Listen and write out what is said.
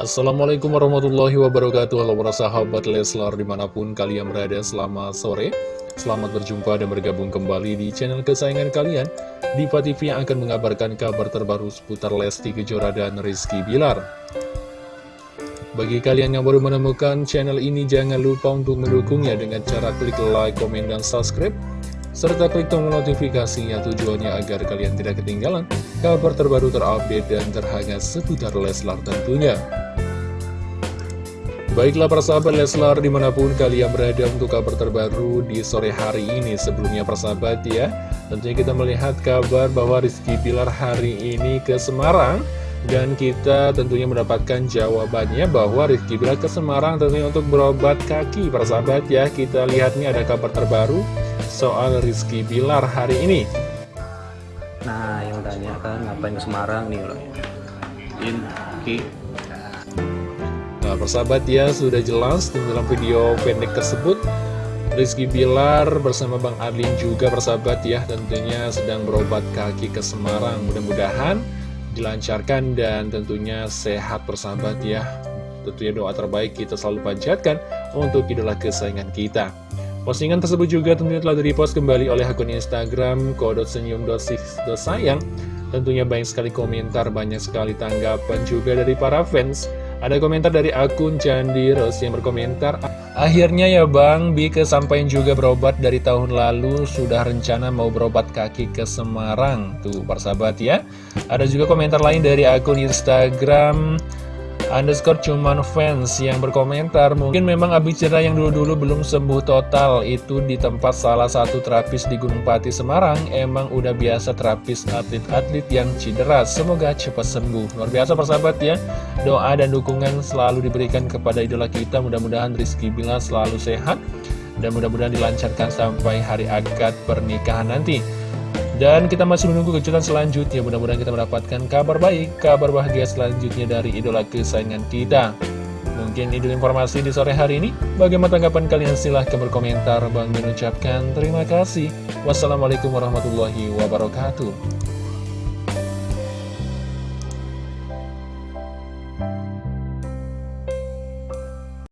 Assalamualaikum warahmatullahi wabarakatuh. Halo para sahabat Leslar di mana pun kalian berada selamat sore. Selamat berjumpa dan bergabung kembali di channel kesayangan kalian. Diva TV yang akan mengabarkan kabar terbaru seputar Lesti Kejora dan Rizky Bilar. Bagi kalian yang baru menemukan channel ini jangan lupa untuk mendukungnya dengan cara klik like, komen, dan subscribe serta klik tombol notifikasinya tujuannya agar kalian tidak ketinggalan kabar terbaru terupdate dan terhangat seputar Leslar tentunya. Baiklah para sahabat Leslar di mana pun kalian berada untuk kabar terbaru di sore hari ini. Sebelumnya persahabat ya Tentunya kita melihat kabar bahwa Rizky Pilar hari ini ke Semarang. Dan kita tentunya mendapatkan jawabannya bahwa Rizky Pilar ke Semarang tentunya untuk berobat kaki. Para sahabat ya kita lihat nih ada kabar terbaru soal Rizky Pilar hari ini. Nah yang tanya kan ngapain ke Semarang nih loh Ki Nah persahabat ya sudah jelas dalam video pendek tersebut Rizky Bilar bersama Bang Adlin juga persahabat ya tentunya sedang berobat kaki ke Semarang. Mudah-mudahan dilancarkan dan tentunya sehat persahabat ya. Tentunya doa terbaik kita selalu panjatkan untuk idola kesayangan kita. Postingan tersebut juga tentunya telah di-repost kembali oleh akun Instagram sayang. Tentunya banyak sekali komentar, banyak sekali tanggapan juga dari para fans ada komentar dari akun Candi Ros yang berkomentar Akhirnya ya Bang, Bi kesampaian juga berobat dari tahun lalu. Sudah rencana mau berobat kaki ke Semarang. Tuh persahabat ya. Ada juga komentar lain dari akun Instagram underscore cuman fans yang berkomentar mungkin memang Abi yang dulu-dulu belum sembuh total. Itu di tempat salah satu terapis di Gunung Pati Semarang. Emang udah biasa terapis atlet-atlet yang cedera. Semoga cepat sembuh. Luar biasa persahabat ya. Doa dan dukungan selalu diberikan kepada idola kita. Mudah-mudahan Rizky Bila selalu sehat dan mudah-mudahan dilancarkan sampai hari akad pernikahan nanti dan kita masih menunggu kejutan selanjutnya. Mudah-mudahan kita mendapatkan kabar baik Kabar bahagia selanjutnya dari idola kesayangan kita. Mungkin itu informasi di sore hari ini. Bagaimana tanggapan kalian? Silahkan berkomentar. Bang mengucapkan terima kasih. Wassalamualaikum warahmatullahi wabarakatuh